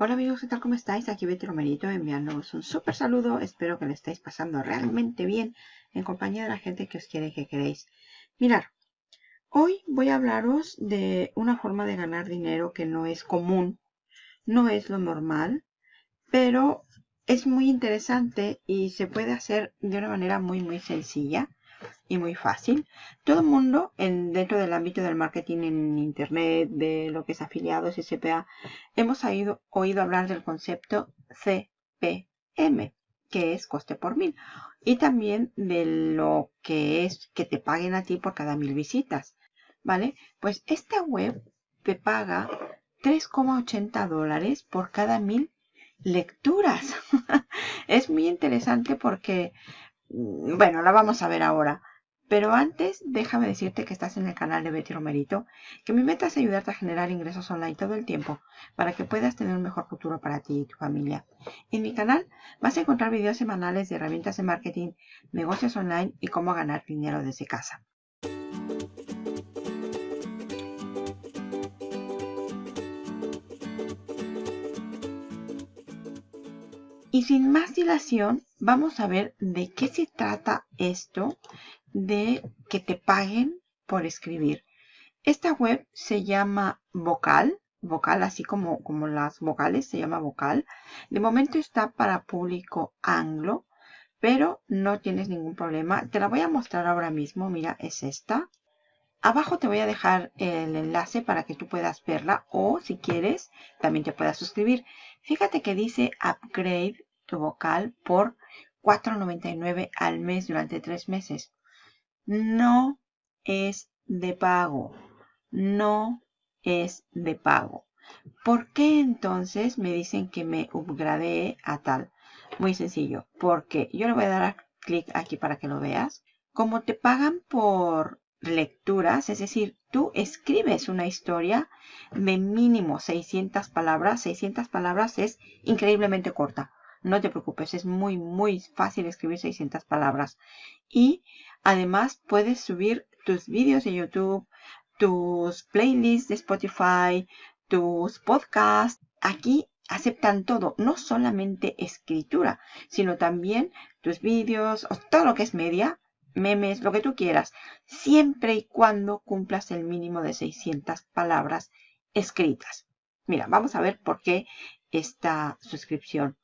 Hola amigos, ¿qué tal? ¿Cómo estáis? Aquí Betty Romerito enviándoos un súper saludo. Espero que lo estéis pasando realmente bien en compañía de la gente que os quiere y que queréis. Mirar, hoy voy a hablaros de una forma de ganar dinero que no es común, no es lo normal, pero es muy interesante y se puede hacer de una manera muy muy sencilla y muy fácil. Todo el mundo en, dentro del ámbito del marketing en internet, de lo que es afiliados y CPA, hemos oído, oído hablar del concepto CPM, que es coste por mil. Y también de lo que es que te paguen a ti por cada mil visitas. ¿Vale? Pues esta web te paga 3,80 dólares por cada mil lecturas. es muy interesante porque Mm, bueno, la vamos a ver ahora. Pero antes, déjame decirte que estás en el canal de Betty Romerito, que mi meta es ayudarte a generar ingresos online todo el tiempo para que puedas tener un mejor futuro para ti y tu familia. En mi canal vas a encontrar videos semanales de herramientas de marketing, negocios online y cómo ganar dinero desde casa. Y sin más dilación, vamos a ver de qué se trata esto de que te paguen por escribir. Esta web se llama Vocal, Vocal así como, como las vocales, se llama Vocal. De momento está para público anglo, pero no tienes ningún problema. Te la voy a mostrar ahora mismo, mira, es esta. Abajo te voy a dejar el enlace para que tú puedas verla o si quieres también te puedas suscribir. Fíjate que dice upgrade tu vocal por $4.99 al mes durante tres meses. No es de pago. No es de pago. ¿Por qué entonces me dicen que me upgrade a tal? Muy sencillo. Porque yo le voy a dar clic aquí para que lo veas. Como te pagan por lecturas, es decir, tú escribes una historia de mínimo 600 palabras. 600 palabras es increíblemente corta. No te preocupes, es muy, muy fácil escribir 600 palabras. Y además puedes subir tus vídeos de YouTube, tus playlists de Spotify, tus podcasts. Aquí aceptan todo, no solamente escritura, sino también tus vídeos, todo lo que es media, memes, lo que tú quieras, siempre y cuando cumplas el mínimo de 600 palabras escritas. Mira, vamos a ver por qué esta suscripción.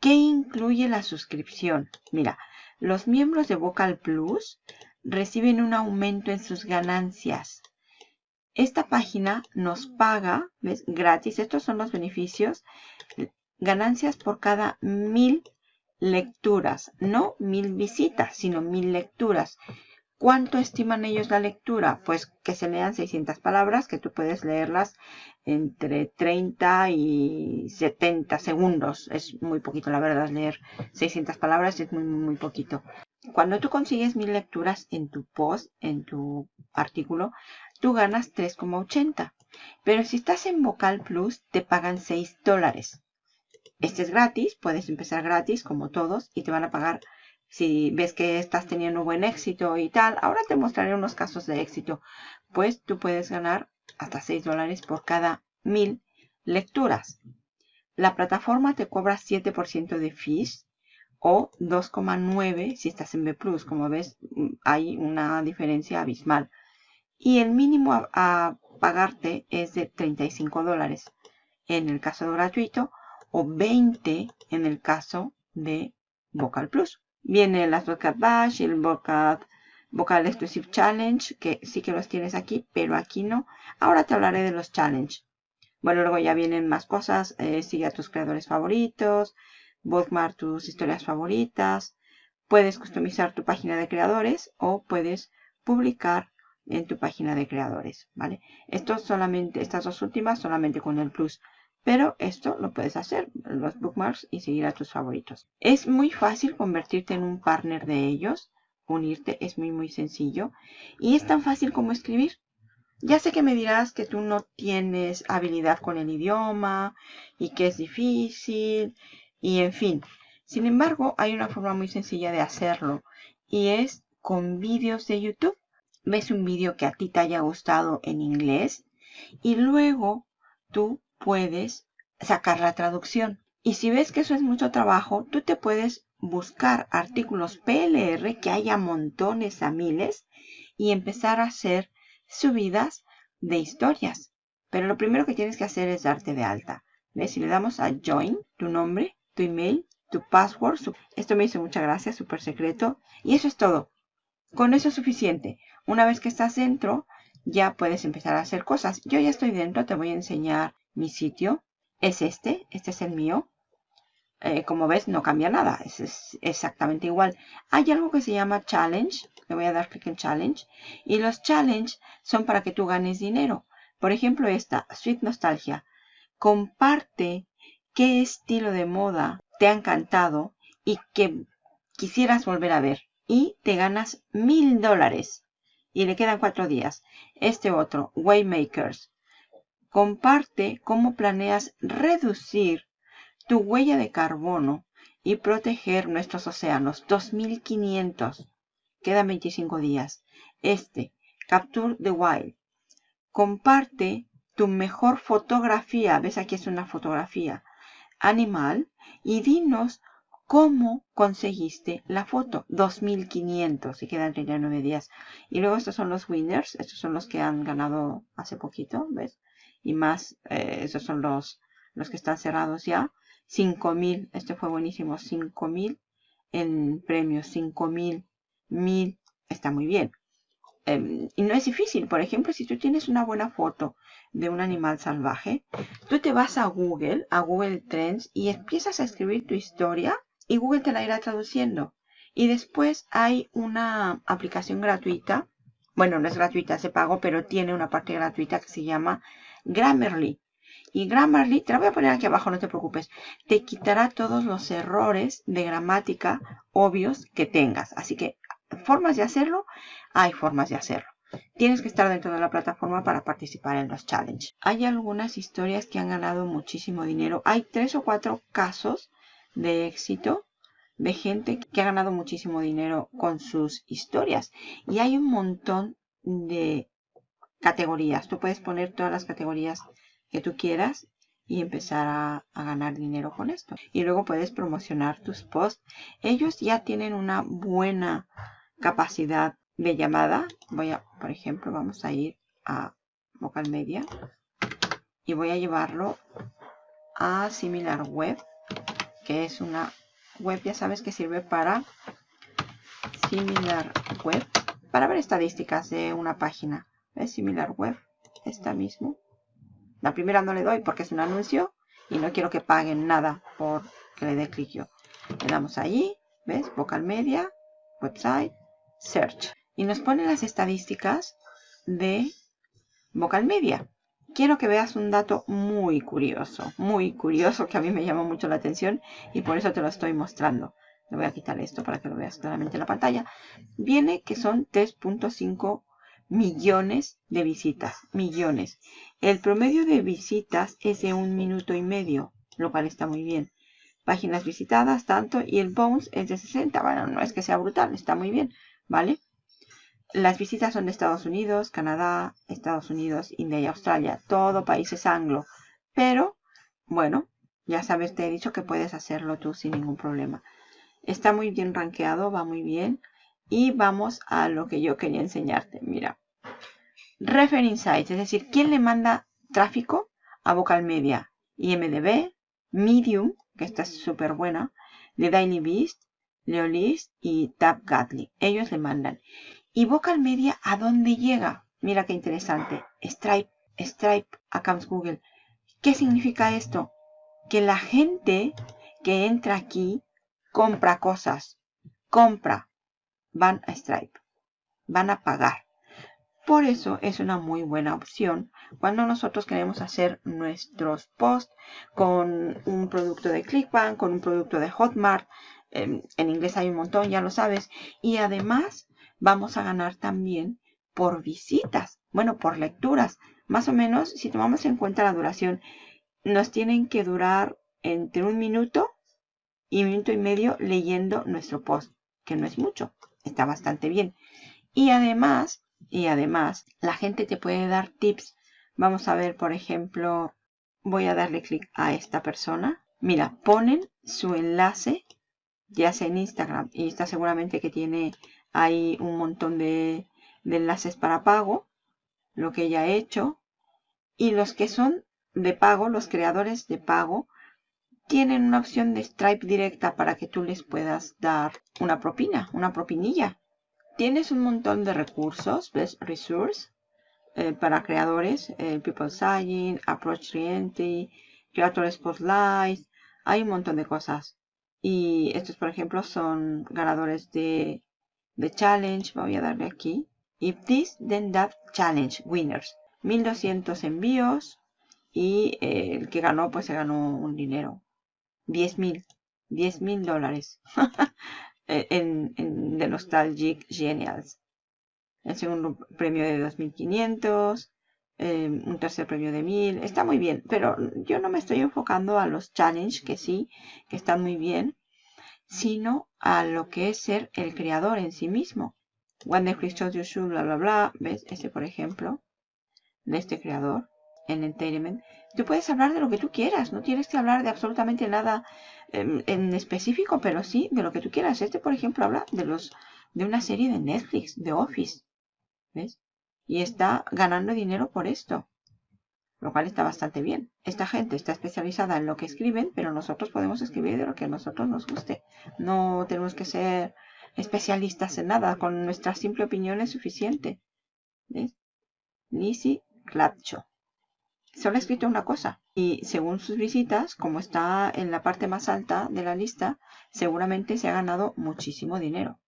¿Qué incluye la suscripción? Mira, los miembros de Vocal Plus reciben un aumento en sus ganancias. Esta página nos paga, ¿ves? Gratis. Estos son los beneficios. Ganancias por cada mil lecturas. No mil visitas, sino mil lecturas. ¿Cuánto estiman ellos la lectura? Pues que se lean 600 palabras, que tú puedes leerlas entre 30 y 70 segundos. Es muy poquito, la verdad, leer 600 palabras es muy, muy poquito. Cuando tú consigues mil lecturas en tu post, en tu artículo, tú ganas 3,80. Pero si estás en Vocal Plus, te pagan 6 dólares. Este es gratis, puedes empezar gratis como todos y te van a pagar si ves que estás teniendo buen éxito y tal, ahora te mostraré unos casos de éxito. Pues tú puedes ganar hasta 6 dólares por cada mil lecturas. La plataforma te cobra 7% de fees o 2,9 si estás en B+. Como ves, hay una diferencia abismal. Y el mínimo a, pagarte es de 35 dólares en el caso gratuito o 20 en el caso de Vocal Plus. Viene las Vocal Bash el Vocal, Vocal Exclusive Challenge, que sí que los tienes aquí, pero aquí no. Ahora te hablaré de los Challenge. Bueno, luego ya vienen más cosas. Eh, sigue a tus creadores favoritos. Bookmark tus historias favoritas. Puedes customizar tu página de creadores o puedes publicar en tu página de creadores, ¿vale? Esto solamente, estas dos últimas solamente con el plus. Pero esto lo puedes hacer, los bookmarks y seguir a tus favoritos. Es muy fácil convertirte en un partner de ellos. Unirte es muy muy sencillo. Y es tan fácil como escribir. Ya sé que me dirás que tú no tienes habilidad con el idioma y que es difícil y en fin. Sin embargo, hay una forma muy sencilla de hacerlo y es con vídeos de YouTube. Ves un vídeo que a ti te haya gustado en inglés y luego tú puedes sacar la traducción. Y si ves que eso es mucho trabajo, tú te puedes buscar artículos PLR que haya montones a miles y empezar a hacer subidas de historias. Pero lo primero que tienes que hacer es darte de alta. ¿Ves? Si le damos a Join, tu nombre, tu email, tu password. Esto me hizo mucha gracia, súper secreto. Y eso es todo. Con eso es suficiente. Una vez que estás dentro, ya puedes empezar a hacer cosas. Yo ya estoy dentro, te voy a enseñar mi sitio. Es este, este es el mío. Eh, como ves, no cambia nada. Es, exactamente igual. Hay algo que se llama challenge. Le voy a dar clic en challenge. Y los challenge son para que tú ganes dinero. Por ejemplo, esta, Sweet Nostalgia. Comparte qué estilo de moda te ha encantado y que quisieras volver a ver. Y te ganas mil dólares. Y le quedan cuatro días. Este otro, Waymakers. Comparte cómo planeas reducir tu huella de carbono y proteger nuestros océanos. 2500. Quedan 25 días. Este, Capture the Wild. Comparte tu mejor fotografía. ¿Ves? Aquí es una fotografía animal. Y dinos cómo conseguiste la foto. 2500 y quedan 39 días. Y luego estos son los winners. Estos son los que han ganado hace poquito. ¿Ves? Y más, eh, esos son los, los que están cerrados ya. 5000, este fue buenísimo, 5000 en premios, 5000, 1000, está muy bien. Em, y no es difícil, por ejemplo, si tú tienes una buena foto de un animal salvaje, tú te vas a Google, a Google Trends y empiezas a escribir tu historia y Google te la irá traduciendo. Y después hay una aplicación gratuita, bueno, no es gratuita, se pago, pero tiene una parte gratuita que se llama Grammarly. Y Grammarly, te la voy a poner aquí abajo, no te preocupes, te quitará todos los errores de gramática obvios que tengas. Así que, formas de hacerlo, hay formas de hacerlo. Tienes que estar dentro de la plataforma para participar en los challenges. Hay algunas historias que han ganado muchísimo dinero. Hay tres o cuatro casos de éxito de gente que ha ganado muchísimo dinero con sus historias. Y hay un montón de categorías. Tú puedes poner todas las categorías que tú quieras y empezar a, ganar dinero con esto. Y luego puedes promocionar tus posts. Ellos ya tienen una buena capacidad de llamada. Voy a, por ejemplo, vamos a ir a Vocal Media y voy a llevarlo a Similar Web, que es una web, ya sabes que sirve para Similar Web, para ver estadísticas de una página. ¿Ves? Similar Web, esta mismo. La primera no le doy porque es un anuncio y no quiero que paguen nada por que le dé clic yo. Le damos allí, ¿ves? Vocal Media, Website, Search. Y nos pone las estadísticas de Vocal Media. Quiero que veas un dato muy curioso, muy curioso que a mí me llamó mucho la atención y por eso te lo estoy mostrando. Le voy a quitar esto para que lo veas claramente en la pantalla. Viene que son 3.5 millones de visitas, millones. El promedio de visitas es de un minuto y medio, lo cual está muy bien. Páginas visitadas, tanto, y el bounce es de 60. Bueno, no es que sea brutal, está muy bien, ¿vale? Las visitas son de Estados Unidos, Canadá, Estados Unidos, India y Australia. Todo países anglo. Pero, bueno, ya sabes, te he dicho que puedes hacerlo tú sin ningún problema. Está muy bien rankeado, va muy bien. Y vamos a lo que yo quería enseñarte. Mira. Refer Insights, es decir, ¿quién le manda tráfico a Vocal Media? IMDB, Medium, que esta es súper buena, The Daily Beast, Leolist y Gatly. Ellos le mandan. ¿Y Vocal Media a dónde llega? Mira qué interesante. Stripe, Stripe Accounts Google. ¿Qué significa esto? Que la gente que entra aquí compra cosas. Compra van a Stripe. Van a pagar. Por eso es una muy buena opción cuando nosotros queremos hacer nuestros posts con un producto de Clickbank, con un producto de Hotmart. En, inglés hay un montón, ya lo sabes. Y además vamos a ganar también por visitas. Bueno, por lecturas. Más o menos, si tomamos en cuenta la duración, nos tienen que durar entre un minuto y un minuto y medio leyendo nuestro post, que no es mucho está bastante bien. Y además, y además, la gente te puede dar tips. Vamos a ver, por ejemplo, voy a darle clic a esta persona. Mira, ponen su enlace, ya sea en Instagram, y está seguramente que tiene ahí un montón de, enlaces para pago, lo que ella ha hecho. Y los que son de pago, los creadores de pago, tienen una opción de Stripe directa para que tú les puedas dar una propina, una propinilla. Tienes un montón de recursos, ¿ves? Resource eh, para creadores, eh, People Signing, Approach Reentry, Creator Spotlight, hay un montón de cosas. Y estos, por ejemplo, son ganadores de, de Challenge. Voy a darle aquí. If this, then that challenge winners. 1200 envíos. Y eh, el que ganó, pues se ganó un dinero. 10.000. 10.000 dólares. en, en The Nostalgic Genials. El segundo premio de 2.500. Em, un tercer premio de 1000. Está muy bien, pero yo no me estoy enfocando a los challenge, que sí, que están muy bien, sino a lo que es ser el creador en sí mismo. The you should, bla, bla, bla. ¿Ves? Este, por ejemplo, de este creador en Entertainment. Tú puedes hablar de lo que tú quieras, no tienes que hablar de absolutamente nada em, en, específico, pero sí de lo que tú quieras. Este, por ejemplo, habla de los de una serie de Netflix, de Office. ¿Ves? y está ganando dinero por esto. Lo cual está bastante bien. Esta gente está especializada en lo que escriben, pero nosotros podemos escribir de lo que a nosotros nos guste. No tenemos que ser especialistas en nada. Con nuestra simple opinión es suficiente. ¿Ves? Lizzie Clatcho. Solo ha escrito una cosa. Y según sus visitas, como está en la parte más alta de la lista, seguramente se ha ganado muchísimo dinero.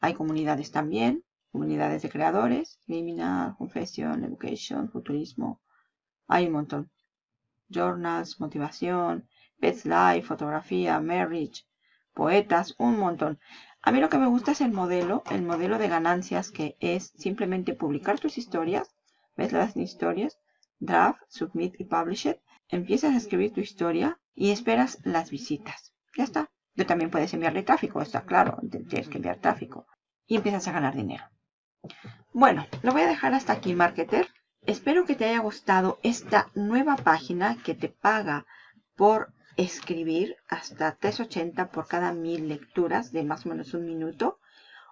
Hay comunidades también comunidades de creadores, criminal, confession, education, futurismo. Hay un montón. Journals, motivación, pets life, fotografía, marriage, poetas, un montón. A mí lo que me gusta es el modelo, el modelo de ganancias que es simplemente publicar tus historias, ves las historias, draft, submit y publish it, empiezas a escribir tu historia y esperas las visitas. Ya está. Tú también puedes enviarle tráfico, está claro, tienes que enviar tráfico. Y empiezas a ganar dinero. Bueno, lo voy a dejar hasta aquí, marketer. Espero que te haya gustado esta nueva página que te paga por escribir hasta 3.80 por cada mil lecturas de más o menos un minuto.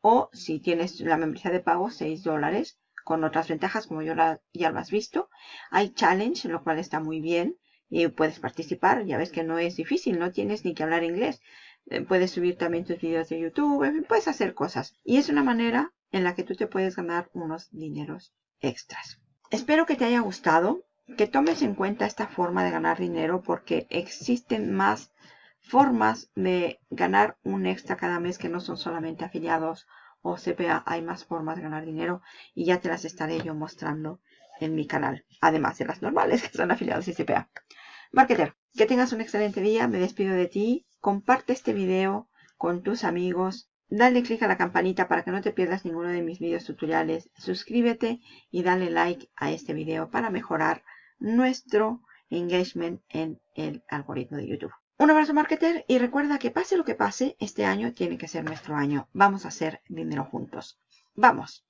O si tienes la membresía de pago, 6 dólares con otras ventajas como yo ya lo has visto. Hay challenge, lo cual está muy bien y puedes participar. Ya ves que no es difícil, no tienes ni que hablar inglés. Eh, puedes subir también tus videos de YouTube, puedes hacer cosas. Y es una manera en la que tú te puedes ganar unos dineros extras. Espero que te haya gustado, que tomes en cuenta esta forma de ganar dinero porque existen más formas de ganar un extra cada mes que no son solamente afiliados o CPA. Hay más formas de ganar dinero y ya te las estaré yo mostrando en mi canal. Además de las normales que son afiliados y CPA. Marketer, que tengas un excelente día. Me despido de ti. Comparte este video con tus amigos Dale click a la campanita para que no te pierdas ninguno de mis videos tutoriales. Suscríbete y dale like a este video para mejorar nuestro engagement en el algoritmo de YouTube. Un abrazo marketer y recuerda que pase lo que pase, este año tiene que ser nuestro año. Vamos a hacer dinero juntos. ¡Vamos!